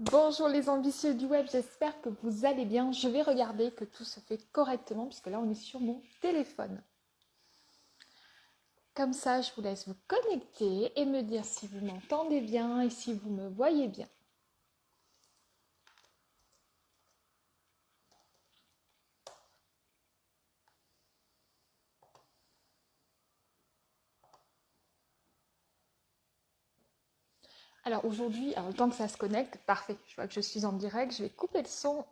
Bonjour les ambitieux du web, j'espère que vous allez bien. Je vais regarder que tout se fait correctement puisque là on est sur mon téléphone. Comme ça, je vous laisse vous connecter et me dire si vous m'entendez bien et si vous me voyez bien. Alors aujourd'hui, le temps que ça se connecte, parfait, je vois que je suis en direct, je vais couper le son.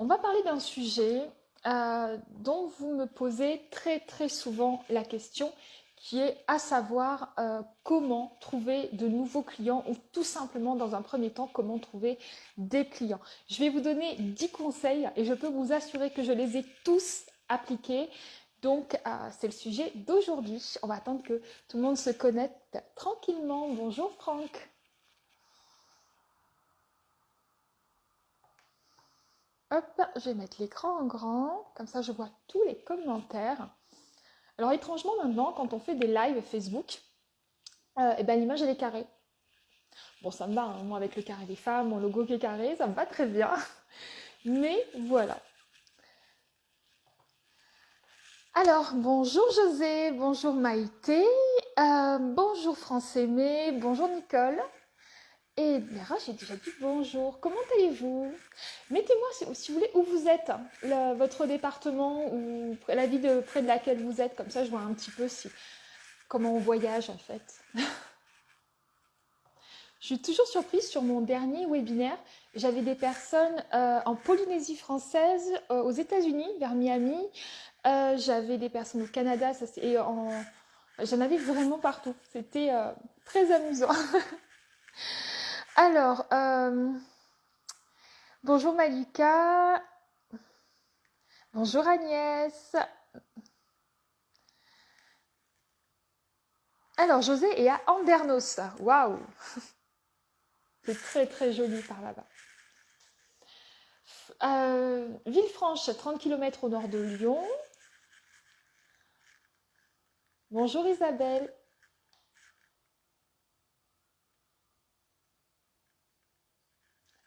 On va parler d'un sujet euh, dont vous me posez très très souvent la question qui est à savoir euh, comment trouver de nouveaux clients ou tout simplement dans un premier temps comment trouver des clients. Je vais vous donner 10 conseils et je peux vous assurer que je les ai tous appliqués. Donc euh, c'est le sujet d'aujourd'hui. On va attendre que tout le monde se connecte tranquillement. Bonjour Franck. Je vais mettre l'écran en grand, comme ça je vois tous les commentaires. Alors étrangement maintenant, quand on fait des lives Facebook, euh, eh ben, l'image elle est carrée. Bon, ça me va, hein, moi avec le carré des femmes, mon logo qui est carré, ça me va très bien. Mais voilà. Alors, bonjour José, bonjour Maïté, euh, bonjour France Aimée, bonjour Nicole. Et Mira, j'ai déjà dit bonjour. Comment allez-vous? Mettez-moi, si, vous voulez, où vous êtes, votre département ou la ville près de laquelle vous êtes. Comme ça, je vois un petit peu si, comment on voyage en fait. je suis toujours surprise sur mon dernier webinaire. J'avais des personnes euh, en Polynésie française, euh, aux États-Unis, vers Miami. Euh, j'avais des personnes au Canada. Et en... J'en avais vraiment partout. C'était très amusant. Alors, euh, bonjour Malika. Bonjour Agnès. Alors, José est à Andernos. Waouh C'est très très joli par là-bas. Euh, Villefranche, 30 km au nord de Lyon. Bonjour Isabelle.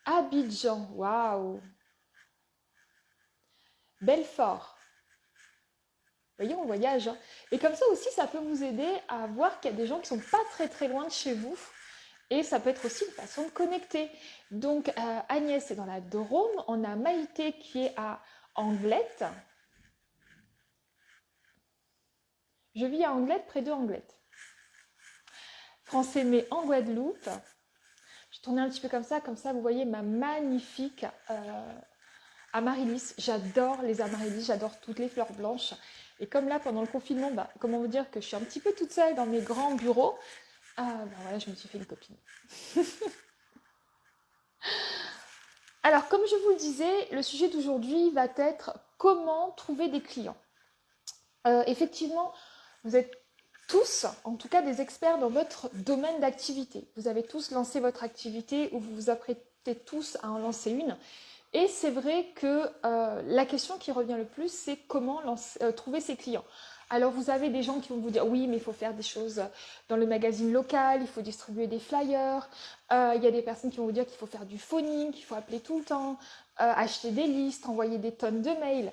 Abidjan, waouh. Belfort. Vous voyez, on voyage. Hein. Et comme ça aussi, ça peut vous aider à voir qu'il y a des gens qui sont pas très très loin de chez vous. Et ça peut être aussi une façon de connecter. Donc euh, Agnès est dans la Drôme. On a Maïté qui est à Anglette. Je vis à Anglette, près de Anglette. Français mais en Guadeloupe. Je tournais un petit peu comme ça, comme ça vous voyez ma magnifique euh, amaryllis. J'adore les amaryllis, j'adore toutes les fleurs blanches. Et comme là, pendant le confinement, bah, comment vous dire que je suis un petit peu toute seule dans mes grands bureaux, euh, voilà, je me suis fait une copine. Alors, comme je vous le disais, le sujet d'aujourd'hui va être comment trouver des clients. Euh, effectivement, vous êtes tous, en tout cas des experts dans votre domaine d'activité. Vous avez tous lancé votre activité ou vous vous apprêtez tous à en lancer une. Et c'est vrai que euh, la question qui revient le plus, c'est comment euh, trouver ses clients. Alors vous avez des gens qui vont vous dire oui mais il faut faire des choses dans le magazine local, il faut distribuer des flyers, euh, il y a des personnes qui vont vous dire qu'il faut faire du phoning, qu'il faut appeler tout le temps, acheter des listes, envoyer des tonnes de mails.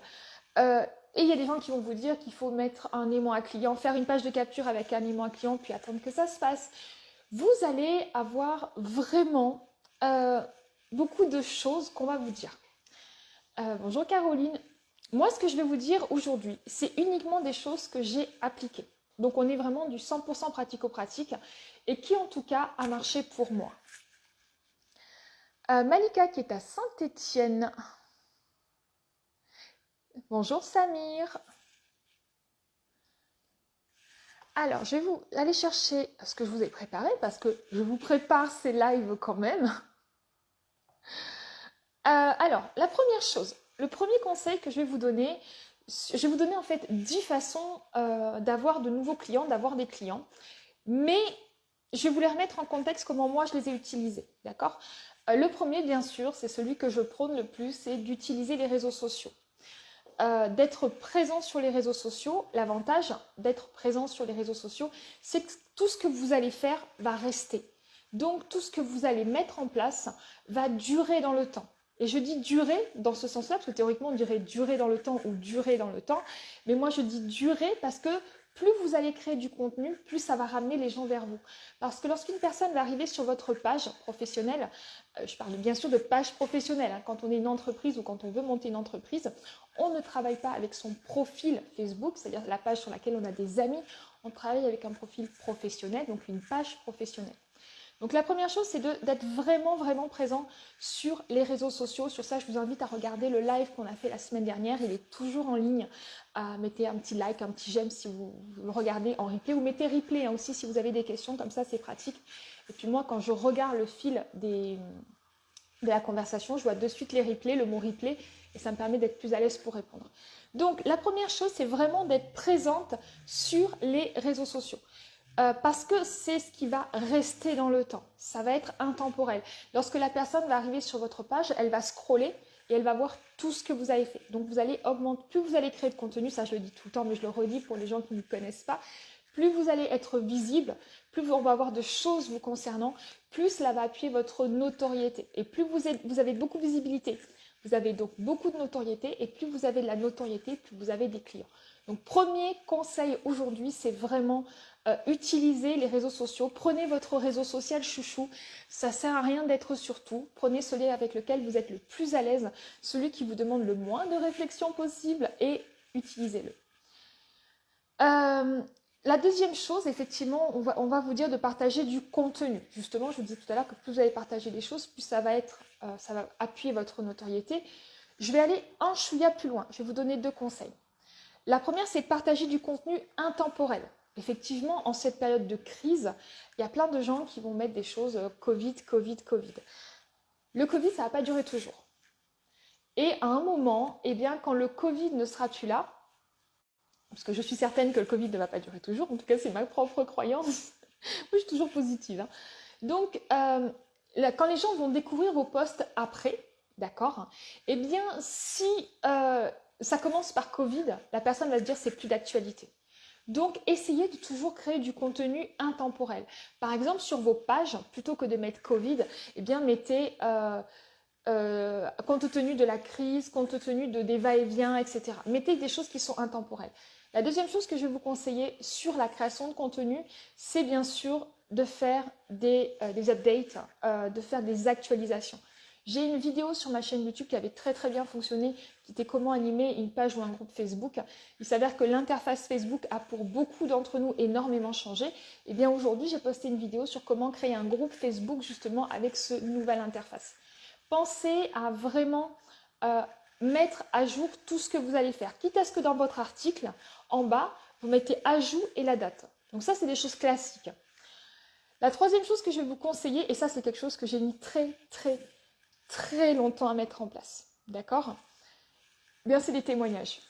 Et il y a des gens qui vont vous dire qu'il faut mettre un aimant à client, faire une page de capture avec un aimant à client, puis attendre que ça se fasse. Vous allez avoir vraiment euh, beaucoup de choses qu'on va vous dire. Euh, bonjour Caroline. Moi, ce que je vais vous dire aujourd'hui, c'est uniquement des choses que j'ai appliquées. Donc, on est vraiment du 100% pratico-pratique et qui, en tout cas, a marché pour moi. Euh, Malika qui est à Saint-Étienne. Bonjour Samir. Alors, je vais vous aller chercher ce que je vous ai préparé parce que je vous prépare ces lives quand même. Euh, alors, la première chose, le premier conseil que je vais vous donner, je vais vous donner en fait 10 façons euh, d'avoir de nouveaux clients, d'avoir des clients. Mais je vais vous les remettre en contexte comment moi je les ai utilisés. D'accord? Euh, Le premier, bien sûr, c'est celui que je prône le plus, c'est d'utiliser les réseaux sociaux. Euh, d'être présent sur les réseaux sociaux, l'avantage d'être présent sur les réseaux sociaux, c'est que tout ce que vous allez faire va rester. Donc tout ce que vous allez mettre en place va durer dans le temps. Et je dis durer dans ce sens-là, parce que théoriquement on dirait durer dans le temps ou durer dans le temps. Mais moi je dis durer parce que plus vous allez créer du contenu, plus ça va ramener les gens vers vous. Parce que lorsqu'une personne va arriver sur votre page professionnelle, euh, je parle bien sûr de page professionnelle, hein, quand on est une entreprise ou quand on veut monter une entreprise, on ne travaille pas avec son profil Facebook, c'est-à-dire la page sur laquelle on a des amis, on travaille avec un profil professionnel, donc une page professionnelle. Donc la première chose, c'est d'être vraiment, vraiment présent sur les réseaux sociaux. Sur ça, je vous invite à regarder le live qu'on a fait la semaine dernière. Il est toujours en ligne. Euh, mettez un petit like, un petit j'aime si vous, le regardez en replay. Ou mettez replay hein, aussi si vous avez des questions. Comme ça, c'est pratique. Et puis moi, quand je regarde le fil de la conversation, je vois de suite les replays, le mot replay. Et ça me permet d'être plus à l'aise pour répondre. Donc la première chose, c'est vraiment d'être présente sur les réseaux sociaux. Euh, parce que c'est ce qui va rester dans le temps. Ça va être intemporel. Lorsque la personne va arriver sur votre page, elle va scroller et elle va voir tout ce que vous avez fait. Donc vous allez plus vous allez créer de contenu, ça je le dis tout le temps, mais je le redis pour les gens qui ne connaissent pas, plus vous allez être visible, plus on va avoir de choses vous concernant, plus cela va appuyer votre notoriété. Et plus vous, vous avez beaucoup de visibilité, vous avez donc beaucoup de notoriété, et plus vous avez de la notoriété, plus vous avez des clients. Donc premier conseil aujourd'hui, c'est vraiment euh, utilisez les réseaux sociaux. Prenez votre réseau social chouchou. Ça sert à rien d'être sur tout. Prenez celui avec lequel vous êtes le plus à l'aise, celui qui vous demande le moins de réflexion possible et utilisez-le. Euh, la deuxième chose, effectivement, on va, vous dire de partager du contenu. Justement, je vous disais tout à l'heure que plus vous allez partager des choses, plus ça va, être, euh, ça va appuyer votre notoriété. Je vais aller un chouïa plus loin. Je vais vous donner deux conseils. La première, c'est de partager du contenu intemporel. Effectivement, en cette période de crise, il y a plein de gens qui vont mettre des choses euh, Covid, Covid, Covid. Le Covid, ça va pas durer toujours. Et à un moment, eh bien, quand le Covid ne sera plus là, parce que je suis certaine que le Covid ne va pas durer toujours, en tout cas c'est ma propre croyance, moi je suis toujours positive. Hein. Donc, euh, quand les gens vont découvrir vos postes après, d'accord, eh bien, si euh, ça commence par Covid, la personne va se dire c'est plus d'actualité. Donc, essayez de toujours créer du contenu intemporel. Par exemple, sur vos pages, plutôt que de mettre Covid, eh bien, mettez euh, euh, compte tenu de la crise, compte tenu de des va-et-vient, etc. Mettez des choses qui sont intemporelles. La deuxième chose que je vais vous conseiller sur la création de contenu, c'est bien sûr de faire des, euh, des updates, de faire des actualisations. J'ai une vidéo sur ma chaîne YouTube qui avait très très bien fonctionné, qui était comment animer une page ou un groupe Facebook. Il s'avère que l'interface Facebook a pour beaucoup d'entre nous énormément changé. Et eh bien aujourd'hui, j'ai posté une vidéo sur comment créer un groupe Facebook justement avec ce nouvelle interface. Pensez à vraiment euh, mettre à jour tout ce que vous allez faire. Quitte à ce que dans votre article, en bas, vous mettez ajout et la date. Donc ça, c'est des choses classiques. La troisième chose que je vais vous conseiller, et ça c'est quelque chose que j'ai mis très très très longtemps à mettre en place. D'accord? Eh Bien, c'est des témoignages.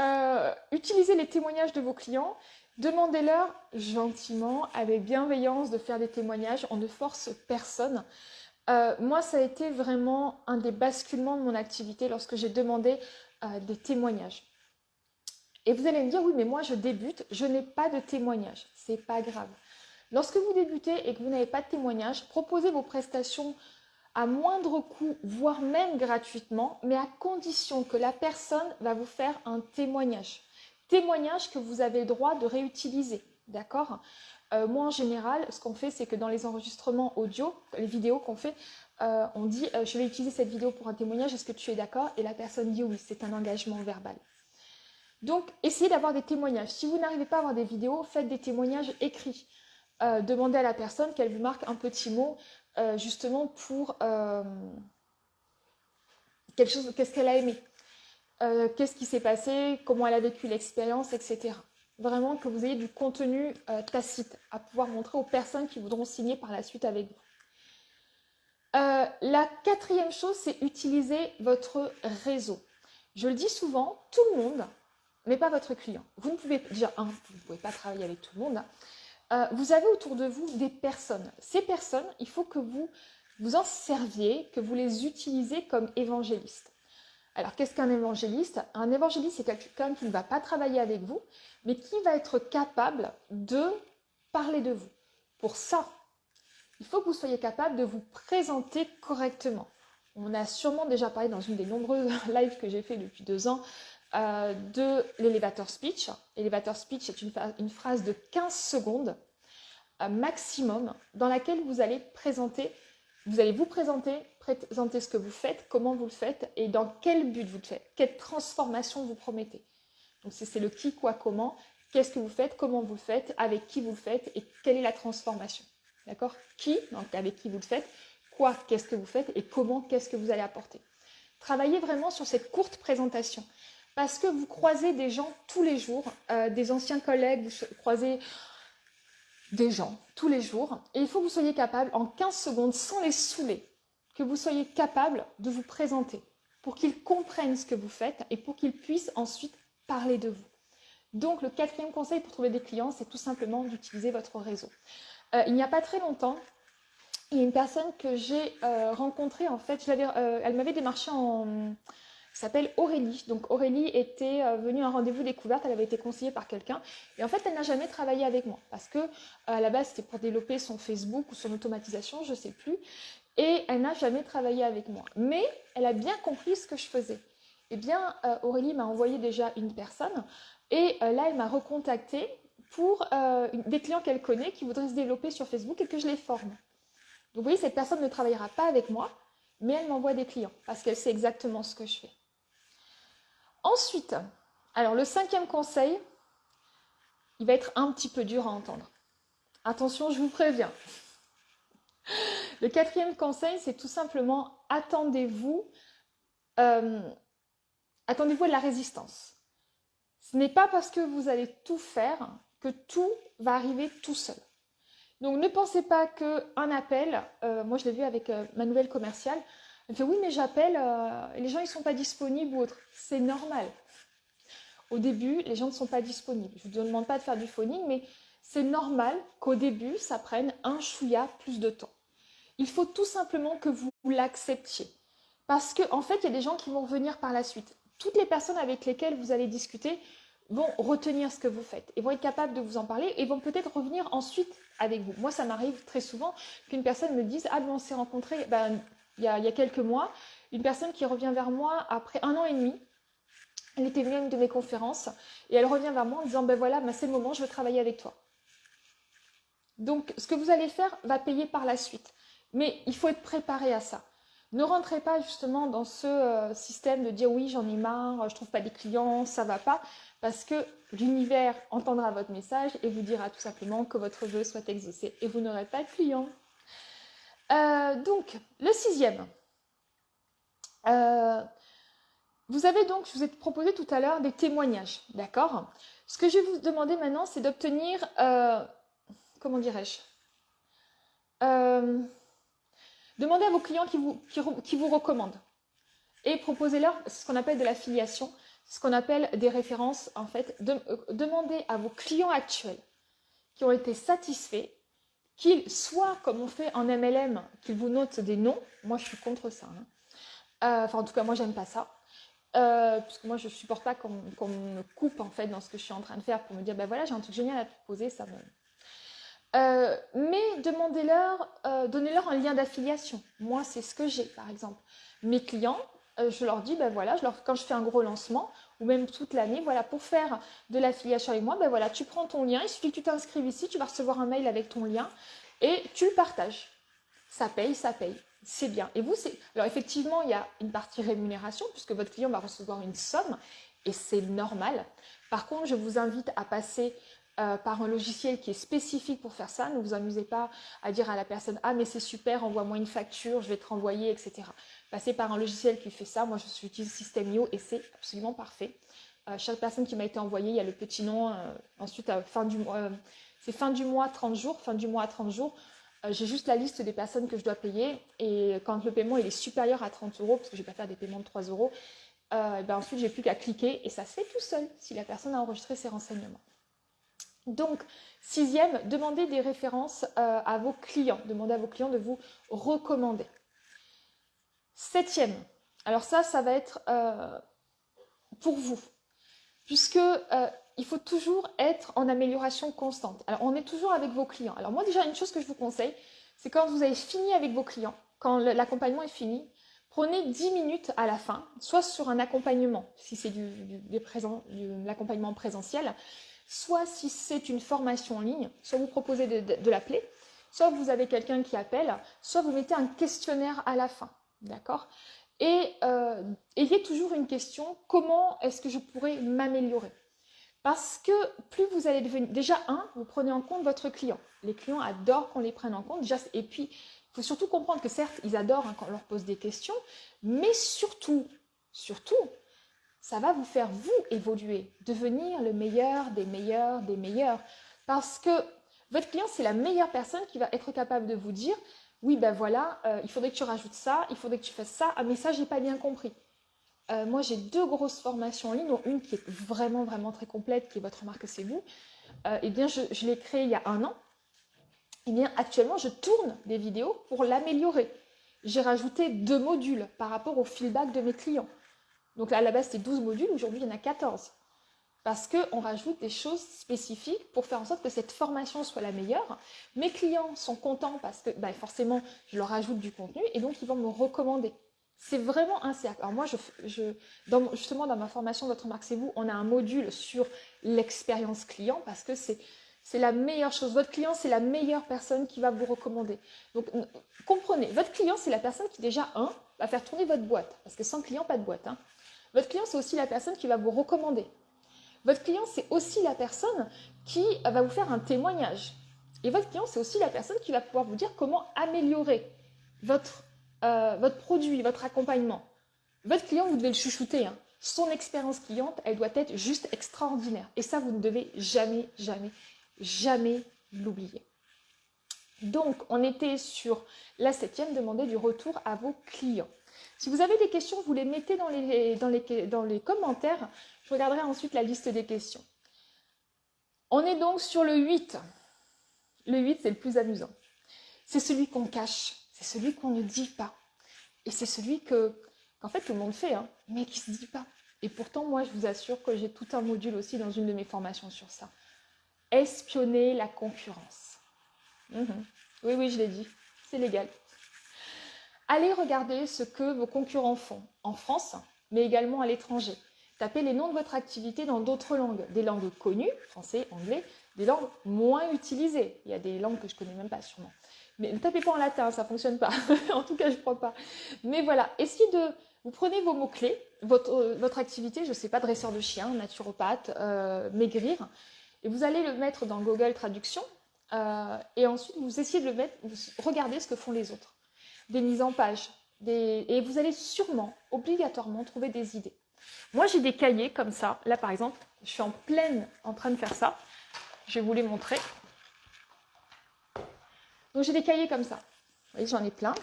Euh, utilisez les témoignages de vos clients. Demandez-leur gentiment, avec bienveillance, de faire des témoignages. On ne force personne. Euh, moi, ça a été vraiment un des basculements de mon activité lorsque j'ai demandé euh, des témoignages. Et vous allez me dire, oui, mais moi, je débute, je n'ai pas de témoignages. C'est pas grave. Lorsque vous débutez et que vous n'avez pas de témoignages, proposez vos prestations à moindre coût, voire même gratuitement, mais à condition que la personne va vous faire un témoignage. Témoignage que vous avez le droit de réutiliser, d'accord? Euh, Moi, en général, ce qu'on fait, c'est que dans les enregistrements audio, les vidéos qu'on fait, euh, on dit euh, je vais utiliser cette vidéo pour un témoignage, est-ce que tu es d'accord ?» Et la personne dit oui, c'est un engagement verbal. Donc, essayez d'avoir des témoignages. Si vous n'arrivez pas à avoir des vidéos, faites des témoignages écrits. demandez à la personne qu'elle vous marque un petit mot euh, justement pour euh, quelque chose, qu'est-ce qu'elle a aimé, euh, qu'est-ce qui s'est passé, comment elle a vécu l'expérience, etc. Vraiment que vous ayez du contenu tacite à pouvoir montrer aux personnes qui voudront signer par la suite avec vous. la quatrième chose, c'est utiliser votre réseau. Je le dis souvent, tout le monde, mais pas votre client. Vous ne pouvez déjà, vous ne pouvez pas travailler avec tout le monde. Euh, vous avez autour de vous des personnes. Ces personnes, il faut que vous vous en serviez, que vous les utilisez comme évangélistes. Alors, qu'est-ce qu'un évangéliste? Un évangéliste, c'est quelqu'un qui ne va pas travailler avec vous, mais qui va être capable de parler de vous. Pour ça, il faut que vous soyez capable de vous présenter correctement. On a sûrement déjà parlé dans une des nombreuses lives que j'ai fait depuis deux ans euh, de l'élévateur speech. L'élévateur speech est une, phrase de 15 secondes euh, maximum dans laquelle vous allez présenter, vous allez vous présenter, présenter ce que vous faites, comment vous le faites et dans quel but vous le faites, quelle transformation vous promettez. Donc c'est le qui, quoi, comment, qu'est-ce que vous faites, comment vous le faites, avec qui vous le faites et quelle est la transformation. D'accord? Qui, donc avec qui vous le faites, quoi, qu'est-ce que vous faites et comment, qu'est-ce que vous allez apporter. Travaillez vraiment sur cette courte présentation parce que vous croisez des gens tous les jours, euh, des anciens collègues, vous croisez des gens tous les jours, et il faut que vous soyez capable, en 15 secondes, sans les saouler, que vous soyez capable de vous présenter pour qu'ils comprennent ce que vous faites et pour qu'ils puissent ensuite parler de vous. Donc, le quatrième conseil pour trouver des clients, c'est tout simplement d'utiliser votre réseau. Euh, il n'y a pas très longtemps, il y a une personne que j'ai euh, rencontrée, en fait, elle m'avait démarché en, s'appelle Aurélie. Donc Aurélie était euh, venue à un rendez-vous découverte, elle avait été conseillée par quelqu'un et en fait elle n'a jamais travaillé avec moi parce que euh, à la base c'était pour développer son Facebook ou son automatisation, je ne sais plus, et elle n'a jamais travaillé avec moi. Mais elle a bien compris ce que je faisais. Eh bien euh, Aurélie m'a envoyé déjà une personne et là elle m'a recontacté pour des clients qu'elle connaît qui voudraient se développer sur Facebook et que je les forme. Donc vous voyez, cette personne ne travaillera pas avec moi, mais elle m'envoie des clients parce qu'elle sait exactement ce que je fais. Ensuite, alors le cinquième conseil, il va être un petit peu dur à entendre. Attention, je vous préviens. Le quatrième conseil, c'est tout simplement attendez-vous, euh, attendez-vous à la résistance. Ce n'est pas parce que vous allez tout faire que tout va arriver tout seul. Donc ne pensez pas qu'un appel, euh, moi je l'ai vu avec euh, ma nouvelle commerciale, elle fait oui, mais j'appelle, euh, les gens ils sont pas disponibles ou autre. C'est normal. Au début, les gens ne sont pas disponibles. Je ne vous demande pas de faire du phoning, mais c'est normal qu'au début, ça prenne un chouïa plus de temps. Il faut tout simplement que vous l'acceptiez. Parce qu'en en fait, il y a des gens qui vont revenir par la suite. Toutes les personnes avec lesquelles vous allez discuter vont retenir ce que vous faites et vont être capables de vous en parler et vont peut-être revenir ensuite avec vous. Moi, ça m'arrive très souvent qu'une personne me dise Ah, ben, on s'est rencontrés, ben, il y, a, quelques mois, une personne qui revient vers moi après un an et demi. Elle était venue à une de mes conférences et elle revient vers moi en disant ben voilà, ben c'est le moment, je veux travailler avec toi. Donc ce que vous allez faire va payer par la suite. Mais il faut être préparé à ça. Ne rentrez pas justement dans ce euh, système de dire oui, j'en ai marre, je trouve pas des clients, ça va pas, parce que l'univers entendra votre message et vous dira tout simplement que votre vœu soit exaucé et vous n'aurez pas de clients. Euh, donc, le sixième. Euh, vous avez donc, je vous ai proposé tout à l'heure des témoignages, d'accord? Ce que je vais vous demander maintenant, c'est d'obtenir, euh, comment dirais-je? Demandez à vos clients qui vous, qui, vous recommandent et proposez-leur ce qu'on appelle de l'affiliation, ce qu'on appelle des références en fait. demandez à vos clients actuels qui ont été satisfaits qu'ils soient, comme on fait en MLM, qu'ils vous notent des noms. Moi, je suis contre ça. Hein. Euh, enfin, en tout cas, moi, j'aime pas ça. Euh, puisque moi, je ne supporte pas qu'on me coupe, en fait, dans ce que je suis en train de faire pour me dire, ben voilà, j'ai un truc génial à te proposer, ça me... Euh, mais demandez-leur, donnez-leur un lien d'affiliation. Moi, c'est ce que j'ai, par exemple. Mes clients, je leur dis, ben voilà, quand je fais un gros lancement, ou même toute l'année, voilà, pour faire de l'affiliation avec moi, ben voilà, tu prends ton lien, il suffit que tu t'inscrives ici, tu vas recevoir un mail avec ton lien et tu le partages. Ça paye, ça paye. C'est bien. Et vous, c'est. Alors, effectivement, il y a une partie rémunération, puisque votre client va recevoir une somme, et c'est normal. Par contre, je vous invite à passer euh, par un logiciel qui est spécifique pour faire ça. Ne vous amusez pas à dire à la personne Ah, mais c'est super, envoie-moi une facture, je vais te renvoyer, etc passer par un logiciel qui fait ça. Moi, je suis utilise System.io et c'est absolument parfait. Euh, chaque personne qui m'a été envoyée, il y a le petit nom. Euh, ensuite, à fin du mois, c'est fin du mois, 30 jours. Fin du mois à 30 jours, j'ai juste la liste des personnes que je dois payer. Et quand le paiement est supérieur à 30 euros, parce que je ne vais pas faire des paiements de 3 euros, ben ensuite, j'ai plus qu'à cliquer et ça se fait tout seul si la personne a enregistré ses renseignements. Donc, sixième, demandez des références à vos clients. Demandez à vos clients de vous recommander. Septième, alors ça, ça va être euh, pour vous, puisque euh, il faut toujours être en amélioration constante. Alors, on est toujours avec vos clients. Alors, moi, déjà, une chose que je vous conseille, c'est quand vous avez fini avec vos clients, quand l'accompagnement est fini, prenez 10 minutes à la fin, soit sur un accompagnement, si c'est du, l'accompagnement présentiel, soit si c'est une formation en ligne, soit vous proposez de l'appeler, soit vous avez quelqu'un qui appelle, soit vous mettez un questionnaire à la fin. D'accord? Et euh, ayez toujours une question, comment est-ce que je pourrais m'améliorer? Parce que plus vous allez devenir... Déjà, un, vous prenez en compte votre client. Les clients adorent qu'on les prenne en compte. et puis, il faut surtout comprendre que certes, ils adorent hein, quand on leur pose des questions, mais surtout, surtout, ça va vous faire, vous, évoluer, devenir le meilleur des meilleurs des meilleurs. Parce que votre client, c'est la meilleure personne qui va être capable de vous dire oui, ben voilà, euh, il faudrait que tu rajoutes ça, il faudrait que tu fasses ça. Ah, mais ça, j'ai pas bien compris. Euh, moi, j'ai deux grosses formations en ligne, dont une qui est vraiment, vraiment très complète, qui est votre marque, c'est vous. Euh, eh bien, je, je l'ai créée il y a un an. Eh bien, actuellement, je tourne des vidéos pour l'améliorer. J'ai rajouté deux modules par rapport au feedback de mes clients. Donc là, à la base, c'était 12 modules. Aujourd'hui, il y en a 14 parce qu'on rajoute des choses spécifiques pour faire en sorte que cette formation soit la meilleure. Mes clients sont contents parce que bah, forcément, je leur ajoute du contenu et donc ils vont me recommander. C'est vraiment un cercle. Alors moi, justement, dans ma formation Votre marque, c'est vous, on a un module sur l'expérience client parce que c'est c'est la meilleure chose. Votre client, c'est la meilleure personne qui va vous recommander. Donc, comprenez, votre client, c'est la personne qui déjà, un, va faire tourner votre boîte. Parce que sans client, pas de boîte. Hein. Votre client, c'est aussi la personne qui va vous recommander. Votre client, c'est aussi la personne qui va vous faire un témoignage. Et votre client, c'est aussi la personne qui va pouvoir vous dire comment améliorer votre, euh, produit, votre accompagnement. Votre client, vous devez le chouchouter. Hein. Son expérience cliente, elle doit être juste extraordinaire. Et ça, vous ne devez jamais, jamais, jamais l'oublier. Donc, on était sur la septième, demander du retour à vos clients. Si vous avez des questions, vous les mettez dans les, commentaires. Je regarderai ensuite la liste des questions. On est donc sur le 8. Le 8, c'est le plus amusant. C'est celui qu'on cache, c'est celui qu'on ne dit pas. Et c'est celui que, qu'en fait, tout le monde fait, hein, mais qui ne se dit pas. Et pourtant, moi, je vous assure que j'ai tout un module aussi dans une de mes formations sur ça. Espionner la concurrence. Mhm. Oui, oui, je l'ai dit. C'est légal. Allez regarder ce que vos concurrents font en France, mais également à l'étranger. Tapez les noms de votre activité dans d'autres langues, des langues connues, français, anglais, des langues moins utilisées. Il y a des langues que je connais même pas sûrement. Mais ne tapez pas en latin, ça ne fonctionne pas. en tout cas, je ne crois pas. Mais voilà, essayez de... Vous prenez vos mots-clés, votre, euh, votre, activité, je ne sais pas, dresseur de chien, naturopathe, euh, maigrir, et vous allez le mettre dans Google Traduction, euh, et ensuite vous essayez de le mettre, vous regardez ce que font les autres. Des mises en page, et vous allez sûrement, obligatoirement, trouver des idées. Moi, j'ai des cahiers comme ça. Là, par exemple, je suis en pleine en train de faire ça. Je vais vous les montrer. Donc, j'ai des cahiers comme ça. Vous voyez, j'en ai plein.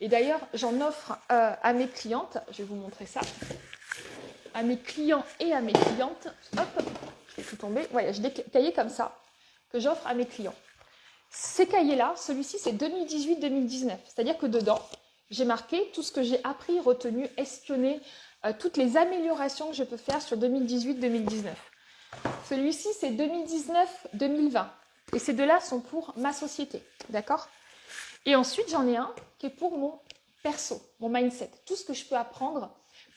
Et d'ailleurs, j'en offre euh, à mes clientes. Je vais vous montrer ça. À mes clients et à mes clientes. Hop, je vais tout tomber. Voilà, j'ai des cahiers comme ça que j'offre à mes clients. Ces cahiers-là, celui-ci, c'est 2018-2019. C'est-à-dire que dedans, j'ai marqué tout ce que j'ai appris, retenu, espionné, euh, toutes les améliorations que je peux faire sur 2018-2019. Celui-ci, c'est 2019-2020. Et ces deux-là sont pour ma société. D'accord? Et ensuite, j'en ai un qui est pour mon perso, mon mindset. Tout ce que je peux apprendre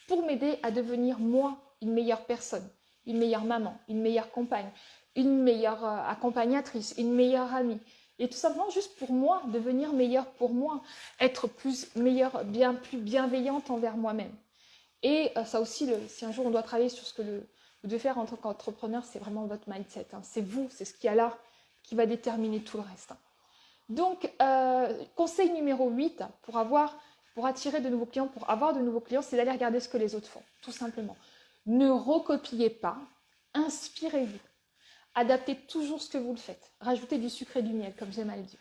pour m'aider à devenir moi une meilleure personne, une meilleure maman, une meilleure compagne, une meilleure euh, accompagnatrice, une meilleure amie. Et tout simplement juste pour moi, devenir meilleure pour moi, être plus meilleure, bien plus bienveillante envers moi-même. Et euh, ça aussi, si un jour on doit travailler sur ce que le, vous devez faire en tant qu'entrepreneur, c'est vraiment votre mindset. Hein. C'est vous, c'est ce qu'il y a là qui va déterminer tout le reste. Hein. Donc, euh, conseil numéro 8 pour, avoir, pour attirer de nouveaux clients, pour avoir de nouveaux clients, c'est d'aller regarder ce que les autres font, tout simplement. Ne recopiez pas, inspirez-vous. Adaptez toujours ce que vous le faites. Rajoutez du sucre et du miel, comme j'aime à le dire.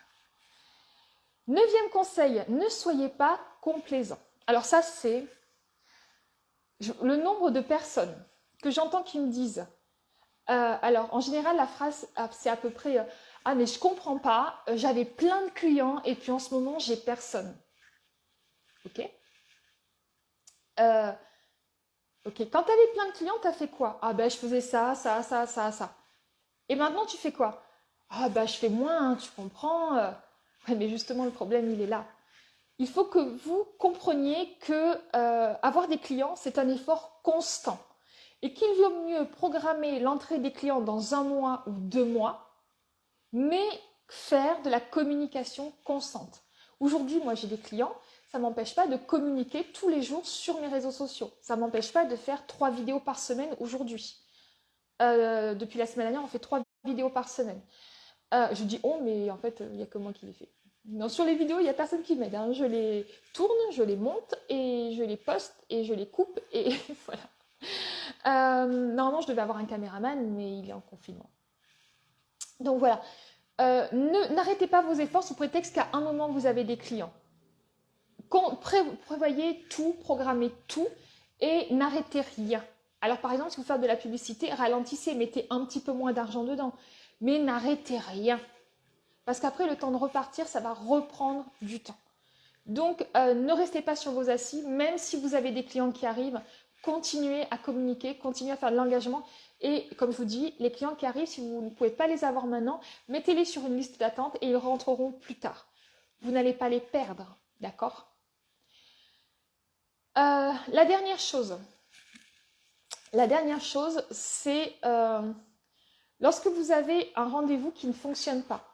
Neuvième conseil, ne soyez pas complaisant. Alors ça, c'est le nombre de personnes que j'entends qui me disent, euh, alors en général la phrase ah, c'est à peu près euh, ah mais je comprends pas, euh, j'avais plein de clients et puis en ce moment j'ai personne. Ok? Ok, quand tu avais plein de clients, tu as fait quoi? Ah ben je faisais ça, ça, ça, ça, ça. Et maintenant tu fais quoi? Ah ben je fais moins, tu comprends mais justement, le problème, il est là. Il faut que vous compreniez que euh, avoir des clients, c'est un effort constant. Et qu'il vaut mieux programmer l'entrée des clients dans un mois ou deux mois, mais faire de la communication constante. Aujourd'hui, moi, j'ai des clients, ça m'empêche pas de communiquer tous les jours sur mes réseaux sociaux. Ça m'empêche pas de faire trois vidéos par semaine aujourd'hui. Euh, depuis la semaine dernière, on fait trois vidéos par semaine. Euh, je dis on, mais en fait, il n'y a que moi qui les fais. Sur les vidéos, il n'y a personne qui m'aide. Hein. Je les tourne, je les monte et je les poste et je les coupe et voilà. Euh, normalement, je devais avoir un caméraman, mais il est en confinement. Donc voilà. N'arrêtez pas vos efforts sous prétexte qu'à un moment vous avez des clients. prévoyez tout, programmez tout et n'arrêtez rien. Alors par exemple, si vous faites de la publicité, ralentissez, mettez un petit peu moins d'argent dedans, mais n'arrêtez rien. Parce qu'après, le temps de repartir, ça va reprendre du temps. Donc, euh, ne restez pas sur vos assis, même si vous avez des clients qui arrivent, continuez à communiquer, continuez à faire de l'engagement. Et comme je vous dis, les clients qui arrivent, si vous ne pouvez pas les avoir maintenant, mettez-les sur une liste d'attente et ils rentreront plus tard. Vous n'allez pas les perdre, d'accord? Euh, La dernière chose, la dernière chose, c'est euh, lorsque vous avez un rendez-vous qui ne fonctionne pas.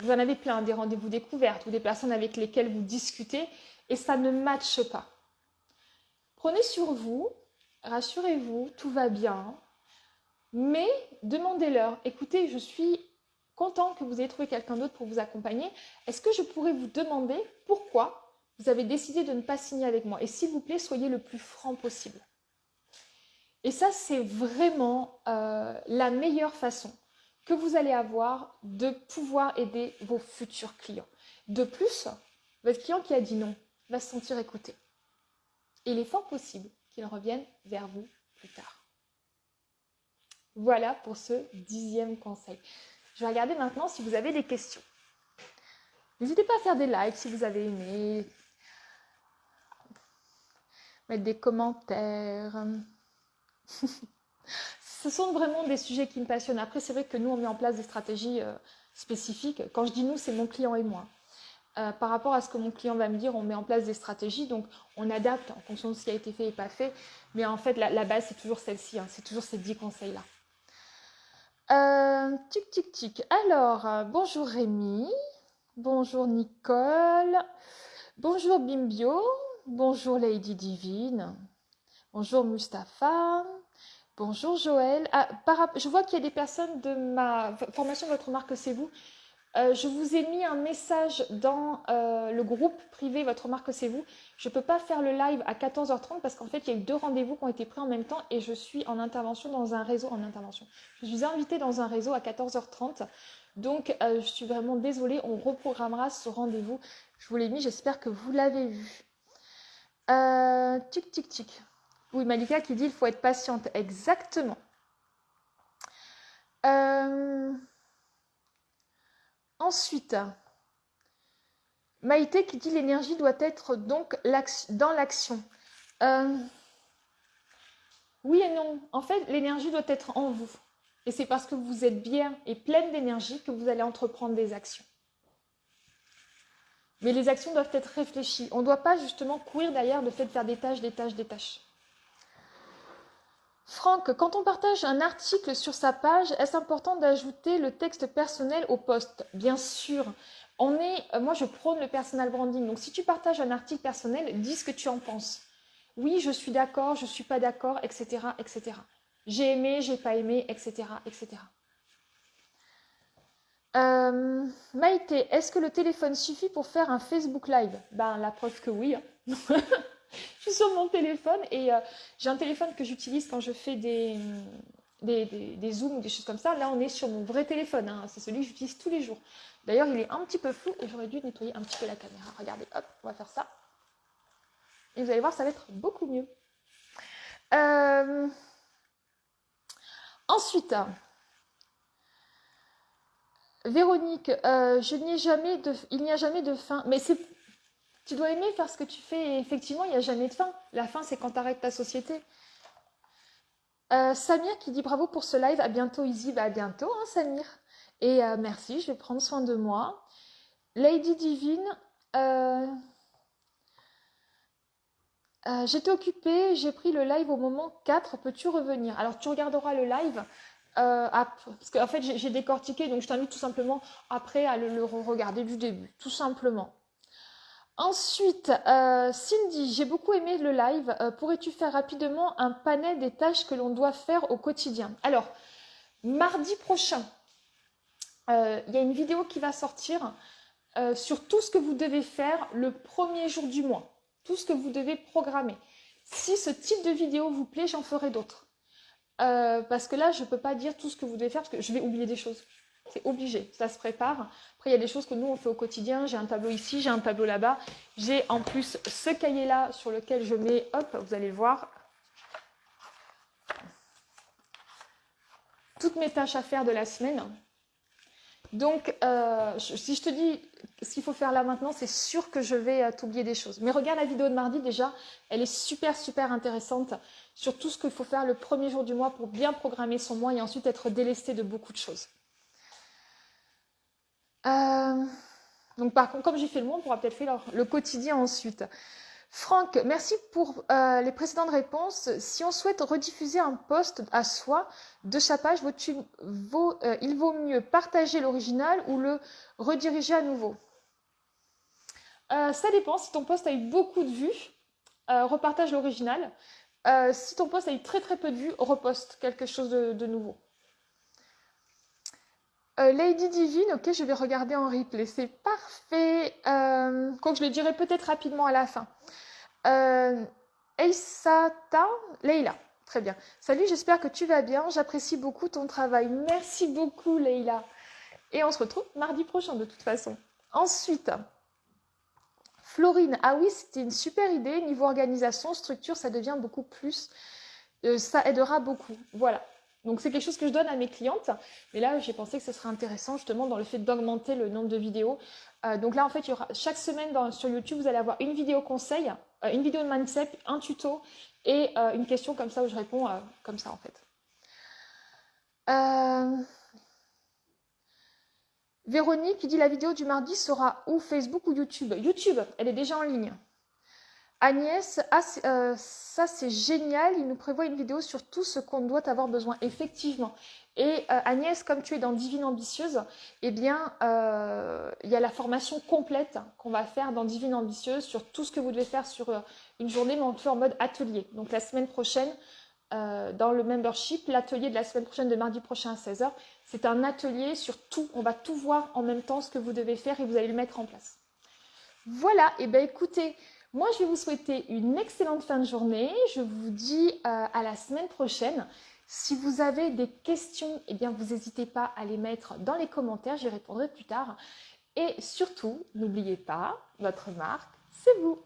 Vous en avez plein, des rendez-vous découvertes ou des personnes avec lesquelles vous discutez et ça ne matche pas. Prenez sur vous, rassurez-vous, tout va bien, mais demandez-leur, écoutez, je suis content que vous ayez trouvé quelqu'un d'autre pour vous accompagner. Est-ce que je pourrais vous demander pourquoi vous avez décidé de ne pas signer avec moi? Et s'il vous plaît, soyez le plus franc possible. Et ça, c'est vraiment euh, la meilleure façon que vous allez avoir de pouvoir aider vos futurs clients. De plus, votre client qui a dit non va se sentir écouté il est fort possible qu'il revienne vers vous plus tard. Voilà pour ce dixième conseil. Je vais regarder maintenant si vous avez des questions. N'hésitez pas à faire des likes si vous avez aimé, mettre des commentaires. Ce sont vraiment des sujets qui me passionnent. Après, c'est vrai que nous, on met en place des stratégies euh, spécifiques. Quand je dis nous, c'est mon client et moi. Euh, par rapport à ce que mon client va me dire, on met en place des stratégies, donc on adapte en fonction de ce qui a été fait et pas fait. Mais en fait, la, base, c'est toujours celle-ci, hein. c'est toujours ces 10 conseils-là. Euh, tic, tic, tic. Alors, bonjour Rémi, bonjour Nicole, bonjour Bimbio, bonjour Lady Divine, bonjour Mustapha, bonjour Joël. Ah, je vois qu'il y a des personnes de ma formation Votre marque, c'est vous euh, je vous ai mis un message dans euh, le groupe privé Votre marque c'est vous. Je ne peux pas faire le live à 14h30 parce qu'en fait il y a eu deux rendez-vous qui ont été pris en même temps et je suis en intervention dans un réseau en intervention. Je suis invitée dans un réseau à 14h30. Donc euh, je suis vraiment désolée, on reprogrammera ce rendez-vous. Je vous l'ai mis, j'espère que vous l'avez vu. tic tic tic. Oui, Malika qui dit il faut être patiente. Exactement. Euh... Ensuite, Maïté qui dit l'énergie doit être donc dans l'action. Euh, oui et non. En fait, l'énergie doit être en vous. Et c'est parce que vous êtes bien et pleine d'énergie que vous allez entreprendre des actions. Mais les actions doivent être réfléchies. On ne doit pas justement courir derrière le fait de faire des tâches, des tâches, des tâches. Franck, quand on partage un article sur sa page, est-ce important d'ajouter le texte personnel au post Bien sûr. On est, euh, moi, je prône le personal branding. Donc, si tu partages un article personnel, dis ce que tu en penses. Oui, je suis d'accord, je ne suis pas d'accord, etc., etc. J'ai aimé, j'ai pas aimé, etc., etc. Euh, Maïté, est-ce que le téléphone suffit pour faire un Facebook Live? Ben, la preuve que oui. Hein. je suis sur mon téléphone et euh, j'ai un téléphone que j'utilise quand je fais des, zooms ou des choses comme ça. Là, on est sur mon vrai téléphone. Hein. C'est celui que j'utilise tous les jours. D'ailleurs, il est un petit peu flou et j'aurais dû nettoyer un petit peu la caméra. Regardez, hop, on va faire ça. Et vous allez voir, ça va être beaucoup mieux. Euh, ensuite, Véronique, euh, il n'y a jamais de fin. Mais c'est tu dois aimer faire ce que tu fais et effectivement, il n'y a jamais de fin. La fin, c'est quand tu arrêtes ta société. Euh, Samir qui dit bravo pour ce live. À bientôt, Izzy. Bah, à bientôt, hein, Samir. Et euh, merci, je vais prendre soin de moi. Lady Divine, euh, j'étais occupée, j'ai pris le live au moment 4, peux-tu revenir? Alors tu regarderas le live, parce qu'en fait j'ai décortiqué, donc je t'invite tout simplement après à le, regarder du début, tout simplement. Ensuite, Cindy, j'ai beaucoup aimé le live. Pourrais-tu faire rapidement un panel des tâches que l'on doit faire au quotidien? Alors, mardi prochain, il y a une vidéo qui va sortir euh, sur tout ce que vous devez faire le premier jour du mois, tout ce que vous devez programmer. Si ce type de vidéo vous plaît, j'en ferai d'autres. Euh, parce que là, je ne peux pas dire tout ce que vous devez faire parce que je vais oublier des choses. C'est obligé, ça se prépare. Après, il y a des choses que nous, on fait au quotidien. J'ai un tableau ici, j'ai un tableau là-bas. J'ai en plus ce cahier-là sur lequel je mets, hop, vous allez voir, toutes mes tâches à faire de la semaine. Donc, euh, si je te dis ce qu'il faut faire là maintenant, c'est sûr que je vais euh, t'oublier des choses. Mais regarde la vidéo de mardi déjà, elle est super, super intéressante sur tout ce qu'il faut faire le premier jour du mois pour bien programmer son mois et ensuite être délesté de beaucoup de choses. Euh, donc, par contre, comme j'ai fait le mois, on pourra peut-être faire le quotidien ensuite. Franck, merci pour euh, les précédentes réponses. Si on souhaite rediffuser un post à soi de sa page, euh, il vaut mieux partager l'original ou le rediriger à nouveau? Ça dépend. Si ton post a eu beaucoup de vues, repartage l'original. si ton post a eu très très peu de vues, reposte quelque chose de, nouveau. Lady Divine, ok, je vais regarder en replay, c'est parfait. Euh, je le dirai peut-être rapidement à la fin. Euh, Leila. Très bien. Salut, j'espère que tu vas bien. J'apprécie beaucoup ton travail. Merci beaucoup, Leila. Et on se retrouve mardi prochain, de toute façon. Ensuite, Florine. Ah oui, c'était une super idée. Niveau organisation, structure, ça devient beaucoup plus. Euh, ça aidera beaucoup. Voilà. Donc c'est quelque chose que je donne à mes clientes. Mais là, j'ai pensé que ce serait intéressant justement dans le fait d'augmenter le nombre de vidéos. Euh, donc là, en fait, il y aura, chaque semaine sur YouTube, vous allez avoir une vidéo conseil, euh, une vidéo de mindset, un tuto et euh, une question comme ça où je réponds comme ça en fait. Véronique qui dit la vidéo du mardi sera où Facebook ou YouTube? YouTube, elle est déjà en ligne. Agnès, ah, euh, ça c'est génial, il nous prévoit une vidéo sur tout ce qu'on doit avoir besoin, effectivement. Et euh, Agnès, comme tu es dans Divine Ambitieuse, eh bien, euh, il y a la formation complète qu'on va faire dans Divine Ambitieuse sur tout ce que vous devez faire sur une journée, mais on en mode atelier. Donc la semaine prochaine, dans le membership, l'atelier de la semaine prochaine, de mardi prochain à 16h, c'est un atelier sur tout. On va tout voir en même temps ce que vous devez faire et vous allez le mettre en place. Voilà, et eh bien écoutez, moi, je vais vous souhaiter une excellente fin de journée. Je vous dis euh, à la semaine prochaine. Si vous avez des questions, eh bien, vous n'hésitez pas à les mettre dans les commentaires. J'y répondrai plus tard. Et surtout, n'oubliez pas, votre marque, c'est vous.